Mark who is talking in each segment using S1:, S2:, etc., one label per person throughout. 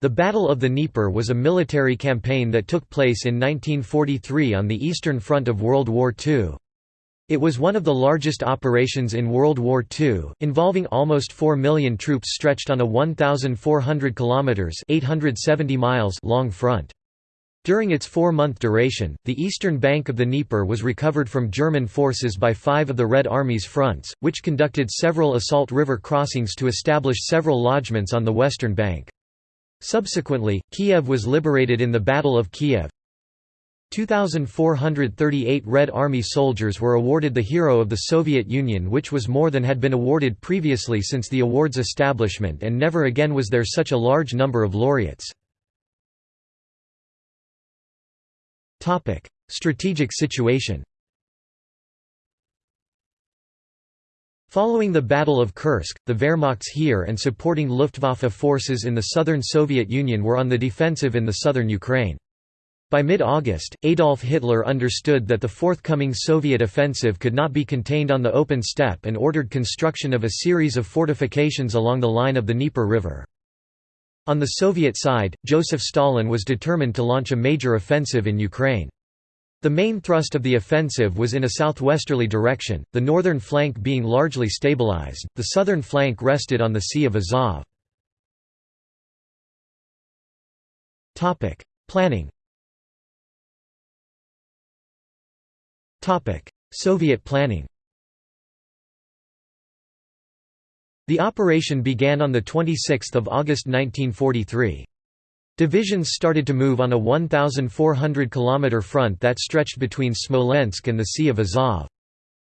S1: The Battle of the Dnieper was a military campaign that took place in 1943 on the Eastern Front of World War II. It was one of the largest operations in World War II, involving almost 4 million troops stretched on a 1,400 kilometers (870 miles) long front. During its four-month duration, the eastern bank of the Dnieper was recovered from German forces by five of the Red Army's fronts, which conducted several assault river crossings to establish several lodgements on the western bank. Subsequently, Kiev was liberated in the Battle of Kiev. 2,438 Red Army soldiers were awarded the Hero of the Soviet Union which was more than had been awarded previously since the award's establishment and never again was there such a large number of laureates. Strategic situation Following the Battle of Kursk, the Wehrmacht's Heer and supporting Luftwaffe forces in the southern Soviet Union were on the defensive in the southern Ukraine. By mid-August, Adolf Hitler understood that the forthcoming Soviet offensive could not be contained on the open steppe and ordered construction of a series of fortifications along the line of the Dnieper River. On the Soviet side, Joseph Stalin was determined to launch a major offensive in Ukraine. The main thrust of the offensive was in a southwesterly direction, the northern flank being largely stabilized, the southern flank rested on the Sea of Azov. Planning Soviet planning The operation began on 26 August 1943. Divisions started to move on a 1,400 km front that stretched between Smolensk and the Sea of Azov.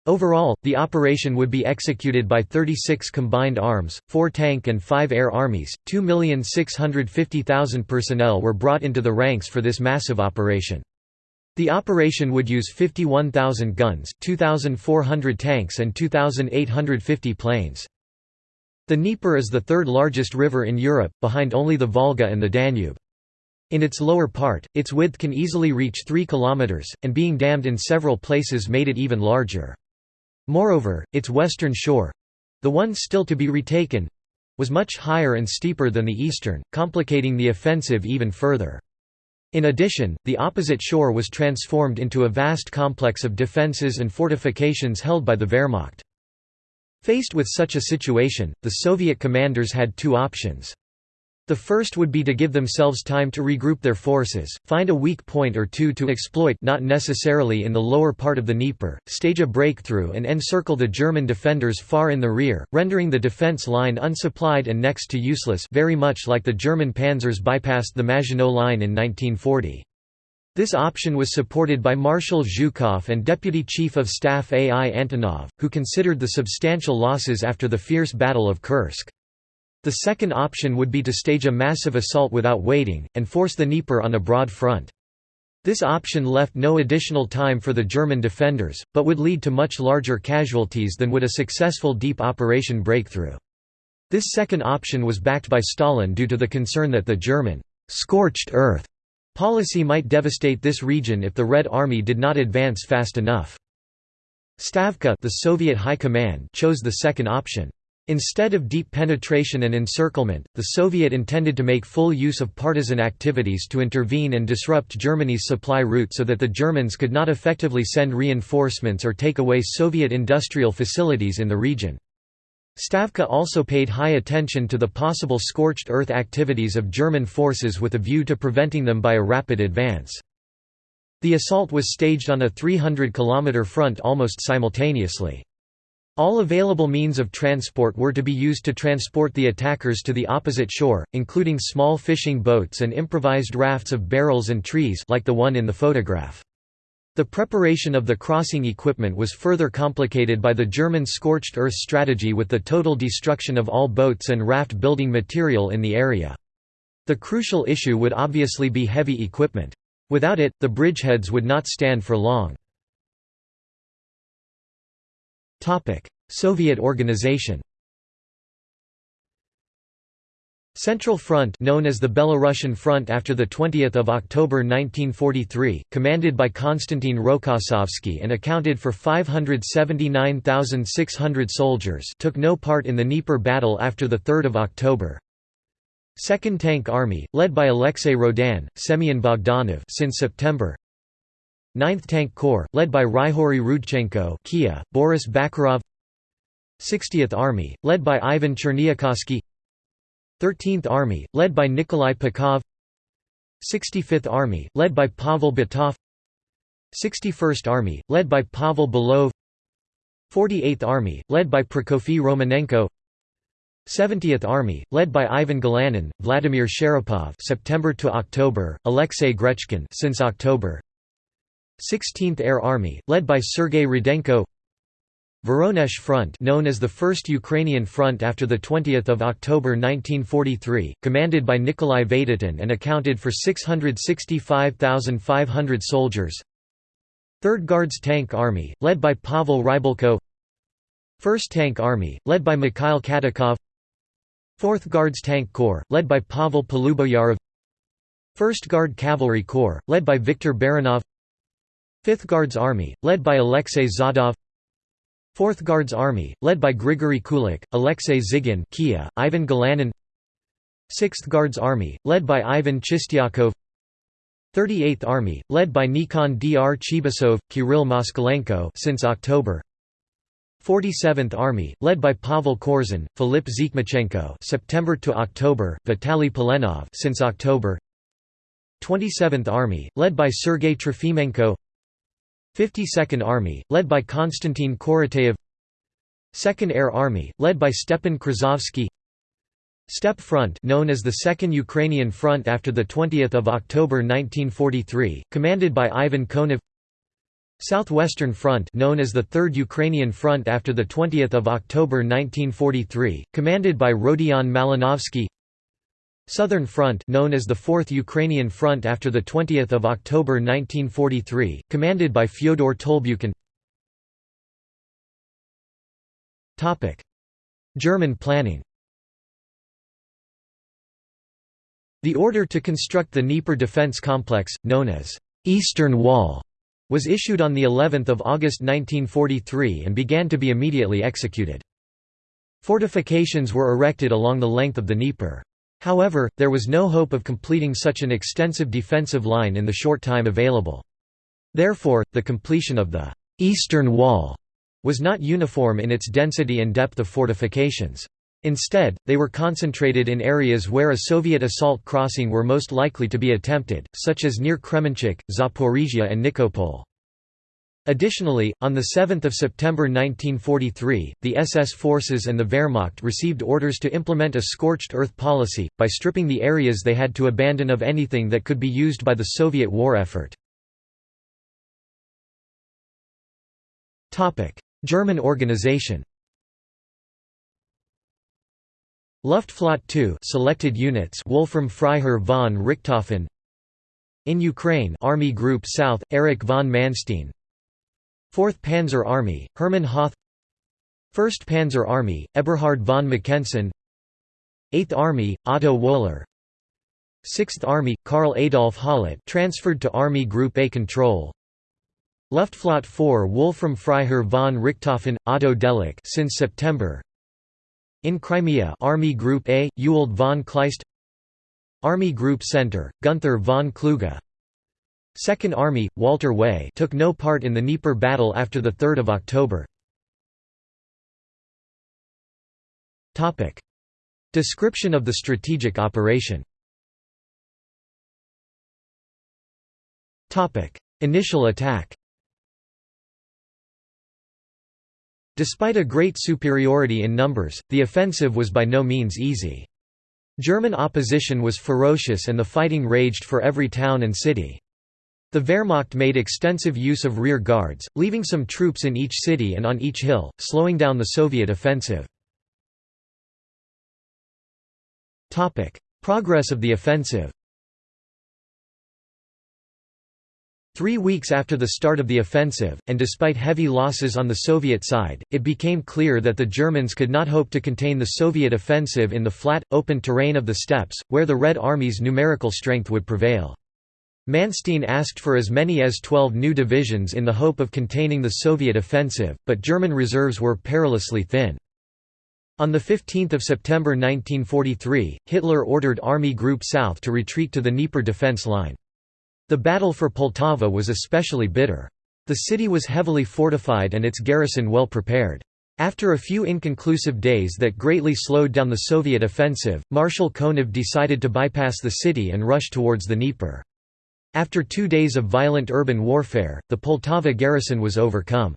S1: Overall, the operation would be executed by 36 combined arms, 4 tank and 5 air armies. 2,650,000 personnel were brought into the ranks for this massive operation. The operation would use 51,000 guns, 2,400 tanks and 2,850 planes. The Dnieper is the third largest river in Europe, behind only the Volga and the Danube. In its lower part, its width can easily reach 3 km, and being dammed in several places made it even larger. Moreover, its western shore—the one still to be retaken—was much higher and steeper than the eastern, complicating the offensive even further. In addition, the opposite shore was transformed into a vast complex of defences and fortifications held by the Wehrmacht. Faced with such a situation, the Soviet commanders had two options. The first would be to give themselves time to regroup their forces, find a weak point or two to exploit not necessarily in the lower part of the Dnieper, stage a breakthrough and encircle the German defenders far in the rear, rendering the defense line unsupplied and next to useless very much like the German panzers bypassed the Maginot Line in 1940. This option was supported by Marshal Zhukov and Deputy Chief of Staff A. I. Antonov, who considered the substantial losses after the fierce Battle of Kursk. The second option would be to stage a massive assault without waiting, and force the Dnieper on a broad front. This option left no additional time for the German defenders, but would lead to much larger casualties than would a successful deep operation breakthrough. This second option was backed by Stalin due to the concern that the German «scorched earth» Policy might devastate this region if the Red Army did not advance fast enough. Stavka the Soviet High Command chose the second option. Instead of deep penetration and encirclement, the Soviet intended to make full use of partisan activities to intervene and disrupt Germany's supply route so that the Germans could not effectively send reinforcements or take away Soviet industrial facilities in the region. Stavka also paid high attention to the possible scorched earth activities of German forces with a view to preventing them by a rapid advance. The assault was staged on a 300 km front almost simultaneously. All available means of transport were to be used to transport the attackers to the opposite shore, including small fishing boats and improvised rafts of barrels and trees like the one in the photograph. The preparation of the crossing equipment was further complicated by the German scorched earth strategy with the total destruction of all boats and raft building material in the area. The crucial issue would obviously be heavy equipment. Without it, the bridgeheads would not stand for long. Soviet organization Central Front known as the Belarusian Front after 20 October 1943, commanded by Konstantin Rokossovsky and accounted for 579,600 soldiers took no part in the Dnieper battle after 3 October. Second Tank Army, led by Alexei Rodin, Semyon Bogdanov since September. 9th Tank Corps, led by Ryhori Rudchenko Kia, Boris Bakharov. 60th Army, led by Ivan Cherniakovsky 13th Army, led by Nikolai Pukhov 65th Army, led by Pavel Batov 61st Army, led by Pavel Belov 48th Army, led by Prokofy Romanenko 70th Army, led by Ivan Galanin, Vladimir Sharapov September to October, Alexei Grechkin since October 16th Air Army, led by Sergei Rudenko Voronezh Front known as the First Ukrainian Front after 20 October 1943, commanded by Nikolai Vatutin and accounted for 665,500 soldiers. 3rd Guards Tank Army, led by Pavel Rybalko 1st Tank Army, led by Mikhail Katukov. 4th Guards Tank Corps, led by Pavel Poluboyarov. 1st Guard Cavalry Corps, led by Viktor Baranov. 5th Guards Army, led by Alexei Zhadov 4th Guards Army, led by Grigory Kulik, Alexei Zygin Kia, Ivan Galanin. 6th Guards Army, led by Ivan Chistyakov. 38th Army, led by Nikandr Chibisov, Kirill Moskalenko since October. 47th Army, led by Pavel Korsun, Filip Zhikmachenko September to October, Vitaly Polenov since October. 27th Army, led by Sergei Trofimenko 52nd Army, led by Konstantin Korotayev 2nd Air Army, led by Stepan Krasovsky Steppe Front known as the Second Ukrainian Front after 20 October 1943, commanded by Ivan Konev. Southwestern Front known as the Third Ukrainian Front after 20 October 1943, commanded by Rodion Malinovsky Southern Front known as the Fourth Ukrainian Front after 20 October 1943, commanded by Fyodor Tolbukin German planning The order to construct the Dnieper defense complex, known as «Eastern Wall», was issued on of August 1943 and began to be immediately executed. Fortifications were erected along the length of the Dnieper. However, there was no hope of completing such an extensive defensive line in the short time available. Therefore, the completion of the «Eastern Wall» was not uniform in its density and depth of fortifications. Instead, they were concentrated in areas where a Soviet assault crossing were most likely to be attempted, such as near Kremenchuk, Zaporizhia and Nikopol. Additionally, on 7 September 1943, the SS forces and the Wehrmacht received orders to implement a scorched earth policy, by stripping the areas they had to abandon of anything that could be used by the Soviet war effort. German organization Luftflotte 2 selected units Wolfram Freiherr von Richthofen In Ukraine Army Group South, Erich von Manstein 4th Panzer Army, Hermann Hoth. 1st Panzer Army, Eberhard von Mackensen. 8th Army, Otto Wöhler 6th Army, Karl Adolf Hollidt transferred to Army Group A control. Luftflotte 4 Wolfram Freiherr von Richthofen, Otto Delic since September. In Crimea Army Group A, Ewald von Kleist. Army Group Center, Gunther von Kluge Second Army, Walter Way took no part in the Dnieper battle after 3 October. Description of the strategic operation Initial attack Despite a great superiority in numbers, the offensive was by no means easy. German opposition was ferocious and the fighting raged for every town and city. The Wehrmacht made extensive use of rear guards, leaving some troops in each city and on each hill, slowing down the Soviet offensive. Progress of the offensive Three weeks after the start of the offensive, and despite heavy losses on the Soviet side, it became clear that the Germans could not hope to contain the Soviet offensive in the flat, open terrain of the steppes, where the Red Army's numerical strength would prevail. Manstein asked for as many as 12 new divisions in the hope of containing the Soviet offensive, but German reserves were perilously thin. On 15 September 1943, Hitler ordered Army Group South to retreat to the Dnieper defense line. The battle for Poltava was especially bitter. The city was heavily fortified and its garrison well prepared. After a few inconclusive days that greatly slowed down the Soviet offensive, Marshal Konev decided to bypass the city and rush towards the Dnieper. After two days of violent urban warfare, the Poltava garrison was overcome.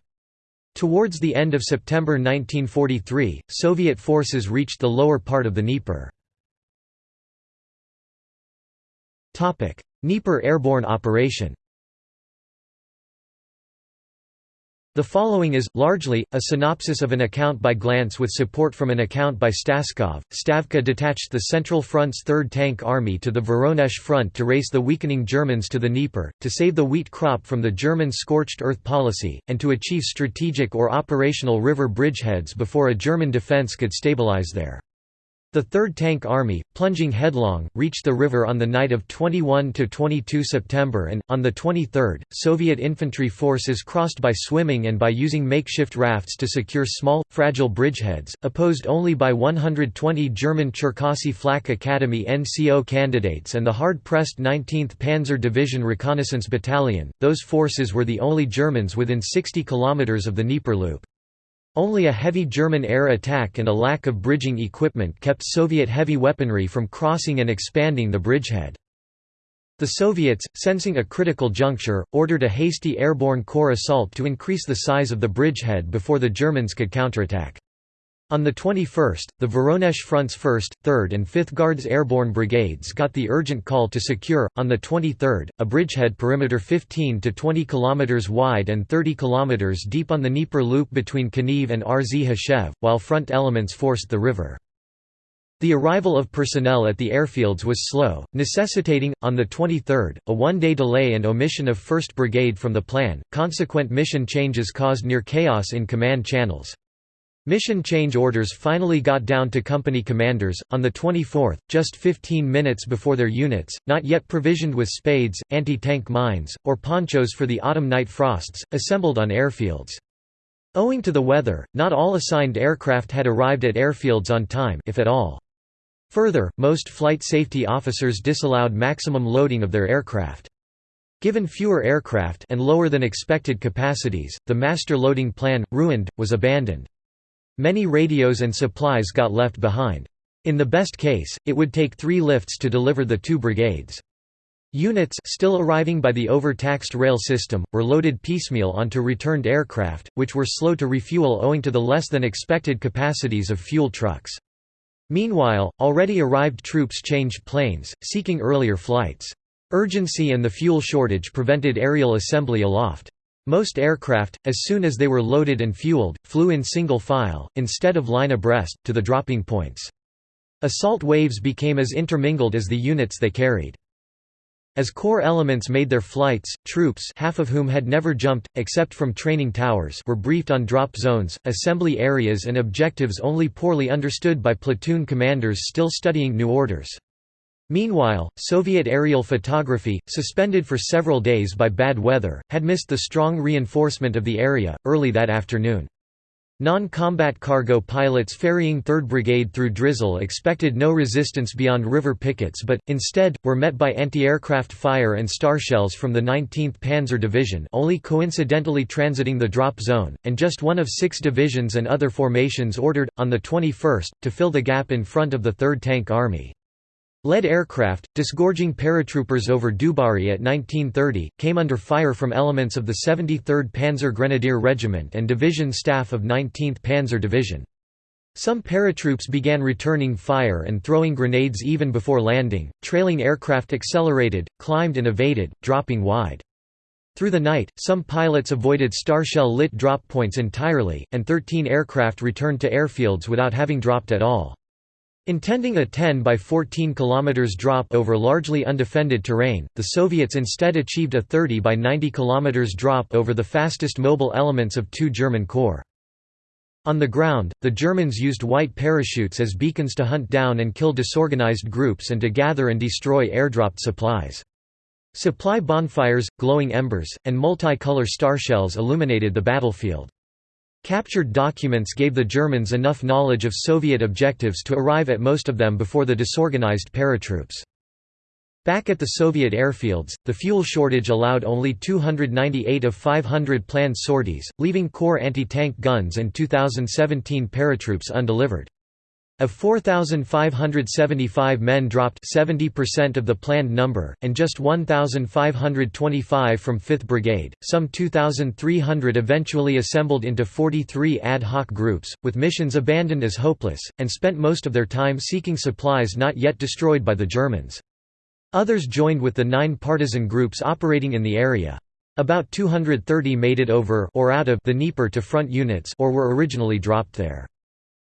S1: Towards the end of September 1943, Soviet forces reached the lower part of the Dnieper. Dnieper airborne operation The following is, largely, a synopsis of an account by Glantz with support from an account by Staskov. Stavka detached the Central Front's 3rd Tank Army to the Voronezh Front to race the weakening Germans to the Dnieper, to save the wheat crop from the German scorched earth policy, and to achieve strategic or operational river bridgeheads before a German defense could stabilize there. The 3rd Tank Army, plunging headlong, reached the river on the night of 21–22 September and, on the 23rd, Soviet infantry forces crossed by swimming and by using makeshift rafts to secure small, fragile bridgeheads, opposed only by 120 German Cherkasy Flak Academy NCO candidates and the hard-pressed 19th Panzer Division Reconnaissance Battalion, those forces were the only Germans within 60 kilometers of the Dnieper Loop. Only a heavy German air attack and a lack of bridging equipment kept Soviet heavy weaponry from crossing and expanding the bridgehead. The Soviets, sensing a critical juncture, ordered a hasty airborne corps assault to increase the size of the bridgehead before the Germans could counterattack. On the 21st, the Voronezh Front's 1st, 3rd and 5th Guards Airborne Brigades got the urgent call to secure, on the 23rd, a bridgehead perimeter 15 to 20 km wide and 30 km deep on the Dnieper Loop between Kaniv and RZ while front elements forced the river. The arrival of personnel at the airfields was slow, necessitating, on the 23rd, a one-day delay and omission of 1st Brigade from the plan. Consequent mission changes caused near chaos in command channels. Mission change orders finally got down to company commanders, on the 24th, just 15 minutes before their units, not yet provisioned with spades, anti-tank mines, or ponchos for the autumn night frosts, assembled on airfields. Owing to the weather, not all assigned aircraft had arrived at airfields on time if at all. Further, most flight safety officers disallowed maximum loading of their aircraft. Given fewer aircraft and lower than expected capacities, the master loading plan, ruined, was abandoned. Many radios and supplies got left behind. In the best case, it would take three lifts to deliver the two brigades. Units still arriving by the overtaxed rail system, were loaded piecemeal onto returned aircraft, which were slow to refuel owing to the less than expected capacities of fuel trucks. Meanwhile, already arrived troops changed planes, seeking earlier flights. Urgency and the fuel shortage prevented aerial assembly aloft. Most aircraft, as soon as they were loaded and fueled, flew in single file, instead of line abreast, to the dropping points. Assault waves became as intermingled as the units they carried. As corps elements made their flights, troops half of whom had never jumped, except from training towers were briefed on drop zones, assembly areas and objectives only poorly understood by platoon commanders still studying new orders. Meanwhile, Soviet aerial photography, suspended for several days by bad weather, had missed the strong reinforcement of the area, early that afternoon. Non-combat cargo pilots ferrying 3rd Brigade through drizzle expected no resistance beyond river pickets but, instead, were met by anti-aircraft fire and star shells from the 19th Panzer Division only coincidentally transiting the drop zone, and just one of six divisions and other formations ordered, on the 21st, to fill the gap in front of the 3rd Tank Army. Lead aircraft, disgorging paratroopers over Dubari at 1930, came under fire from elements of the 73rd Panzer Grenadier Regiment and division staff of 19th Panzer Division. Some paratroops began returning fire and throwing grenades even before landing, trailing aircraft accelerated, climbed and evaded, dropping wide. Through the night, some pilots avoided starshell-lit drop points entirely, and 13 aircraft returned to airfields without having dropped at all. Intending a 10 by 14 km drop over largely undefended terrain, the Soviets instead achieved a 30 by 90 km drop over the fastest mobile elements of two German corps. On the ground, the Germans used white parachutes as beacons to hunt down and kill disorganized groups and to gather and destroy airdropped supplies. Supply bonfires, glowing embers, and multicolor starshells illuminated the battlefield. Captured documents gave the Germans enough knowledge of Soviet objectives to arrive at most of them before the disorganized paratroops. Back at the Soviet airfields, the fuel shortage allowed only 298 of 500 planned sorties, leaving core anti-tank guns and 2017 paratroops undelivered. Of 4,575 men dropped 70% of the planned number, and just 1,525 from 5th Brigade. Some 2,300 eventually assembled into 43 ad hoc groups, with missions abandoned as hopeless, and spent most of their time seeking supplies not yet destroyed by the Germans. Others joined with the nine partisan groups operating in the area. About 230 made it over or out of the Dnieper to front units or were originally dropped there.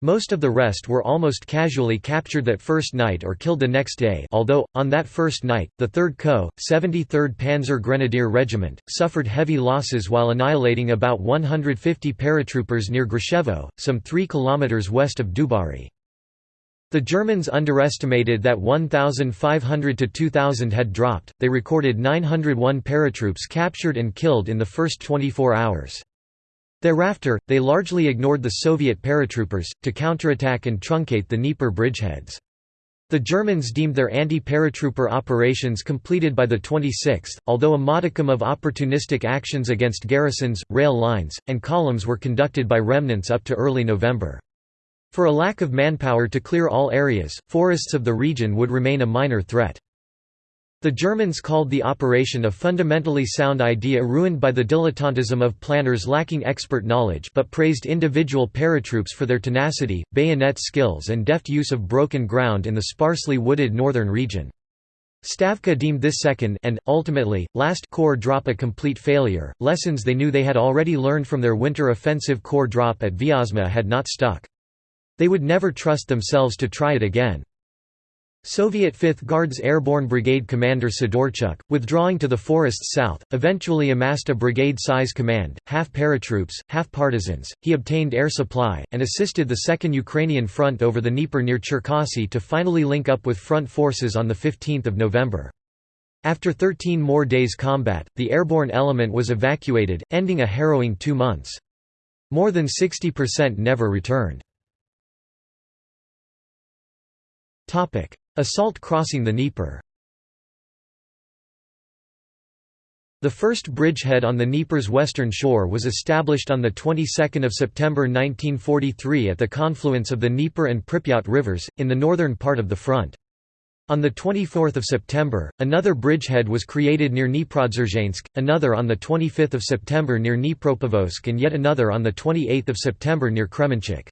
S1: Most of the rest were almost casually captured that first night or killed the next day although, on that first night, the 3rd Co., 73rd Panzer Grenadier Regiment, suffered heavy losses while annihilating about 150 paratroopers near Grshevo, some 3 km west of Dubari. The Germans underestimated that 1,500 to 2,000 had dropped, they recorded 901 paratroops captured and killed in the first 24 hours. Thereafter, they largely ignored the Soviet paratroopers, to counterattack and truncate the Dnieper bridgeheads. The Germans deemed their anti-paratrooper operations completed by the 26th, although a modicum of opportunistic actions against garrisons, rail lines, and columns were conducted by remnants up to early November. For a lack of manpower to clear all areas, forests of the region would remain a minor threat. The Germans called the operation a fundamentally sound idea ruined by the dilettantism of planners lacking expert knowledge but praised individual paratroops for their tenacity, bayonet skills and deft use of broken ground in the sparsely wooded northern region. Stavka deemed this second and, ultimately, last corps drop a complete failure. Lessons they knew they had already learned from their winter offensive corps drop at Vyazma had not stuck. They would never trust themselves to try it again. Soviet 5th Guards Airborne Brigade commander Sidorchuk, withdrawing to the forests south, eventually amassed a brigade-size command, half paratroops, half partisans. He obtained air supply, and assisted the Second Ukrainian Front over the Dnieper near Cherkasy to finally link up with front forces on 15 November. After 13 more days combat, the airborne element was evacuated, ending a harrowing two months. More than 60% never returned. Assault crossing the Dnieper The first bridgehead on the Dnieper's western shore was established on the 22nd of September 1943 at the confluence of the Dnieper and Pripyat rivers in the northern part of the front. On the 24th of September, another bridgehead was created near Dniprodzerzhensk, another on the 25th of September near Dnipropetrovsk and yet another on the 28th of September near Kremenchuk.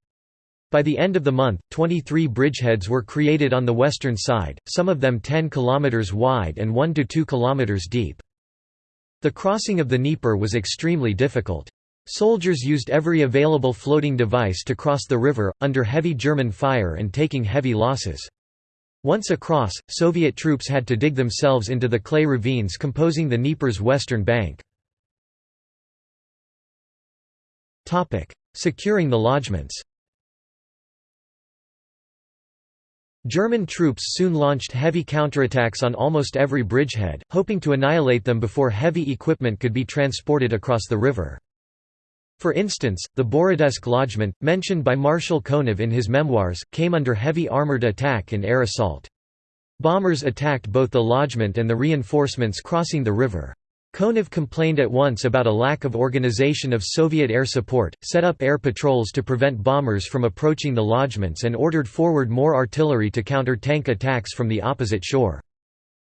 S1: By the end of the month, 23 bridgeheads were created on the western side, some of them 10 km wide and 1 to 2 km deep. The crossing of the Dnieper was extremely difficult. Soldiers used every available floating device to cross the river, under heavy German fire and taking heavy losses. Once across, Soviet troops had to dig themselves into the clay ravines composing the Dnieper's western bank. Securing the lodgements German troops soon launched heavy counterattacks on almost every bridgehead, hoping to annihilate them before heavy equipment could be transported across the river. For instance, the Borodesk lodgment, mentioned by Marshal Konev in his memoirs, came under heavy armoured attack and air assault. Bombers attacked both the lodgment and the reinforcements crossing the river. Konev complained at once about a lack of organization of Soviet air support, set up air patrols to prevent bombers from approaching the lodgements and ordered forward more artillery to counter tank attacks from the opposite shore.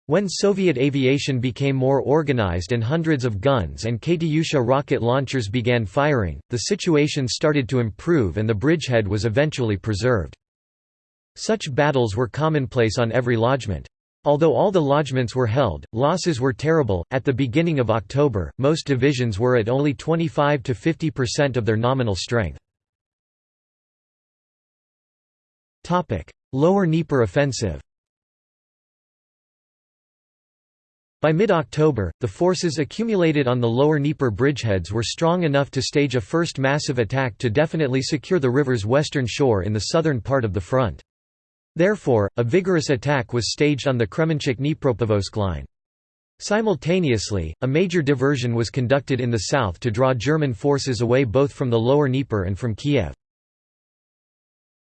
S1: When Soviet aviation became more organized and hundreds of guns and Katyusha rocket launchers began firing, the situation started to improve and the bridgehead was eventually preserved. Such battles were commonplace on every lodgment. Although all the lodgements were held, losses were terrible. At the beginning of October, most divisions were at only 25 to 50% of their nominal strength. Topic: Lower Dnieper offensive. By mid-October, the forces accumulated on the lower Dnieper bridgeheads were strong enough to stage a first massive attack to definitely secure the river's western shore in the southern part of the front. Therefore, a vigorous attack was staged on the Kremenchuk-Dnipropetrovsk line. Simultaneously, a major diversion was conducted in the south to draw German forces away both from the lower Dnieper and from Kiev.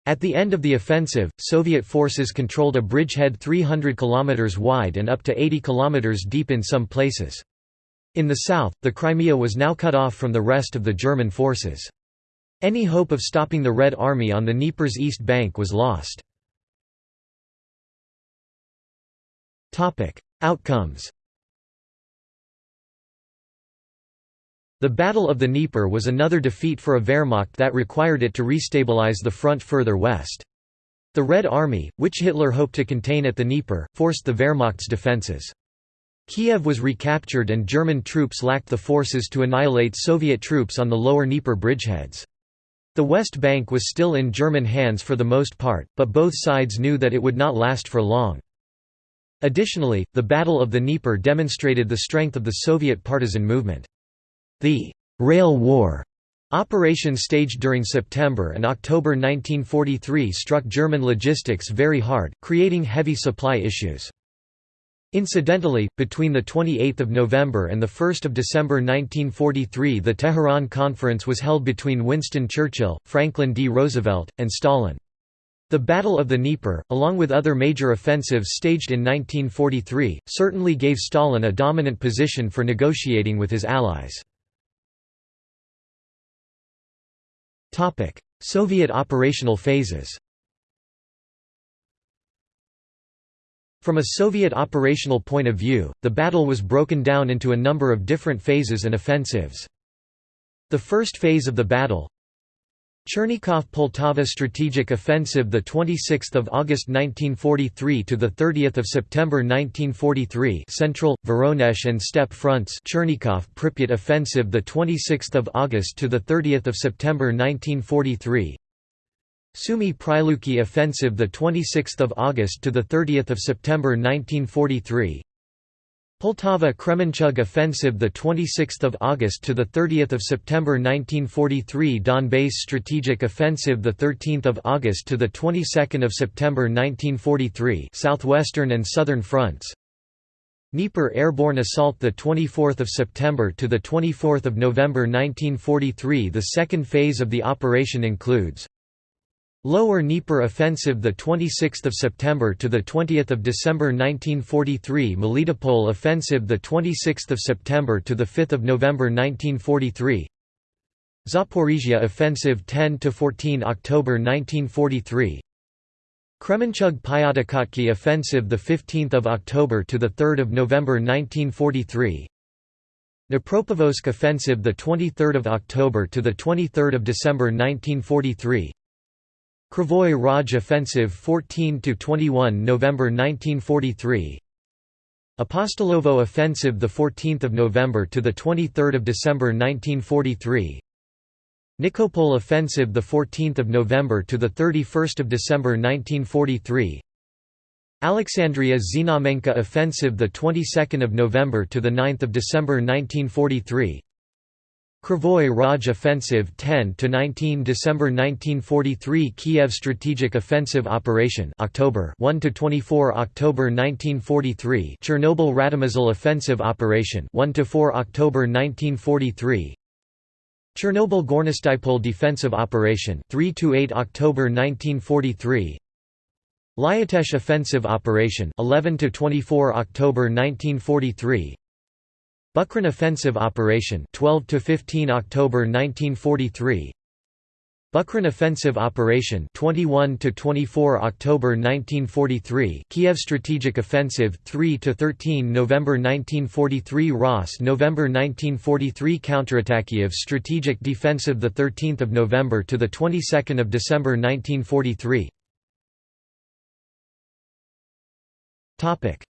S1: At the end of the offensive, Soviet forces controlled a bridgehead 300 km wide and up to 80 km deep in some places. In the south, the Crimea was now cut off from the rest of the German forces. Any hope of stopping the Red Army on the Dnieper's east bank was lost. Outcomes The Battle of the Dnieper was another defeat for a Wehrmacht that required it to restabilize the front further west. The Red Army, which Hitler hoped to contain at the Dnieper, forced the Wehrmacht's defences. Kiev was recaptured and German troops lacked the forces to annihilate Soviet troops on the lower Dnieper bridgeheads. The West Bank was still in German hands for the most part, but both sides knew that it would not last for long. Additionally, the Battle of the Dnieper demonstrated the strength of the Soviet partisan movement. The «Rail War» operation staged during September and October 1943 struck German logistics very hard, creating heavy supply issues. Incidentally, between 28 November and 1 December 1943 the Tehran Conference was held between Winston Churchill, Franklin D. Roosevelt, and Stalin. The Battle of the Dnieper, along with other major offensives staged in 1943, certainly gave Stalin a dominant position for negotiating with his allies. Soviet operational phases From a Soviet operational point of view, the battle was broken down into a number of different phases and offensives. The first phase of the battle, Chernigov Poltava strategic offensive the 26th of August 1943 to the 30th of September 1943 Central Voronezh and Steppe fronts Chernigov Pripyat offensive the 26th of August to the 30th of September 1943 Sumy Pryluky offensive the 26th of August to the 30th of September 1943 Poltava Kremenchug offensive the 26th of August to the 30th of September 1943 Donbass strategic offensive the 13th of August to the 22nd of September 1943 southwestern and southern fronts. Dnieper airborne assault the 24th of September to the 24th of November 1943 the second phase of the operation includes Lower Dnieper offensive the 26th of September to the 20th of December 1943 Melitopol offensive the 26th of September to the 5th of November 1943 Zaporizhia offensive 10 to 14 October 1943 Kremenchug Pyatikhatki offensive the 15th of October to the 3rd of November 1943 Dnipropetrovsk offensive the 23rd of October to the 23rd of December 1943 Kryvyi Rog Offensive 14–21 November 1943 Apostolovo Offensive 14 November to 23 December 1943 Nikopol Offensive 14 November to 31 December 1943 Alexandria Znamenka Offensive 22 November to 9 December 1943 Kryvyi Rog Offensive 10–19 December 1943 Kiev Strategic Offensive Operation October 1–24 October 1943 Chernobyl Radomysl Offensive Operation 1–4 October 1943 Chernobyl Gornostypol Defensive Operation 3–8 October 1943 Lyutezh Offensive Operation 11 to 24 October 1943 Bukhran Offensive Operation 12 to 15 October 1943 Bukhran Offensive Operation 21 to 24 October 1943 Kiev Strategic Offensive 3 to 13 November 1943 Ross November 1943 Counterattack Kiev Strategic Defensive the 13th of November to the 22nd of December 1943 Topic.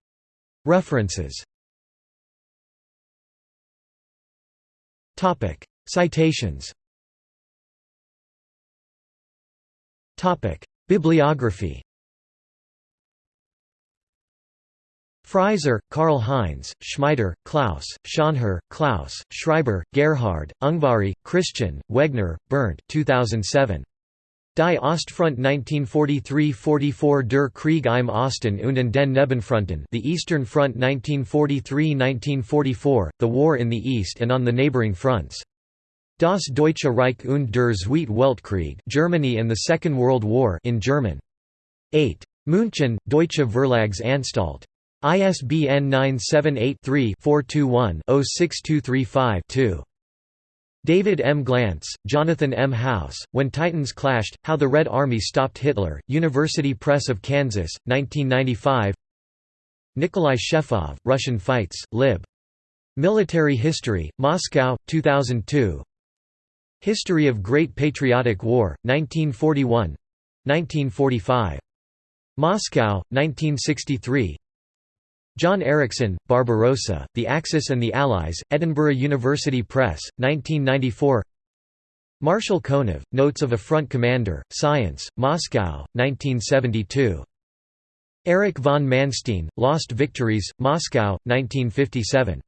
S1: References Topic: Citations. Topic: Bibliography. Frieser, Karl Heinz, Schmieder, Klaus, Schonherr, Klaus, Schreiber, Gerhard, Ungvari, Christian, Wegner, Bernd 2007. Die Ostfront 1943–44 Der Krieg im Osten und in den Nebenfronten The Eastern Front 1943–1944, The War in the East and on the neighboring fronts. Das Deutsche Reich und der Zweite Weltkrieg Germany and the Second World War in German. 8. München, Deutsche Verlagsanstalt. ISBN 978 3 421 06235 2. David M. Glantz, Jonathan M. House, When Titans Clashed, How the Red Army Stopped Hitler, University Press of Kansas, 1995 Nikolai Shefov, Russian Fights, Lib. Military History, Moscow, 2002 History of Great Patriotic War, 1941—1945. Moscow, 1963 John Erickson, Barbarossa, The Axis and the Allies, Edinburgh University Press, 1994 Marshal Konev, Notes of a Front Commander, Science, Moscow, 1972. Erich von Manstein, Lost Victories, Moscow, 1957.